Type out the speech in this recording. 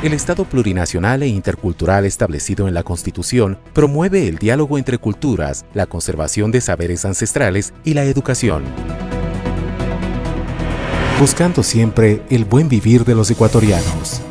El Estado plurinacional e intercultural establecido en la Constitución promueve el diálogo entre culturas, la conservación de saberes ancestrales y la educación. Buscando siempre el buen vivir de los ecuatorianos.